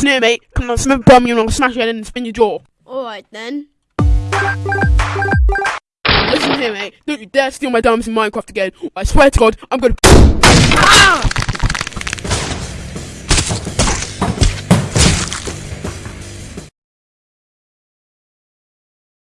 It's here, mate. Come on, smash bomb you and I'll smash your head and spin your jaw. Alright then. Listen here, mate. Don't you dare steal my diamonds in Minecraft again. I swear to God, I'm gonna. Ah!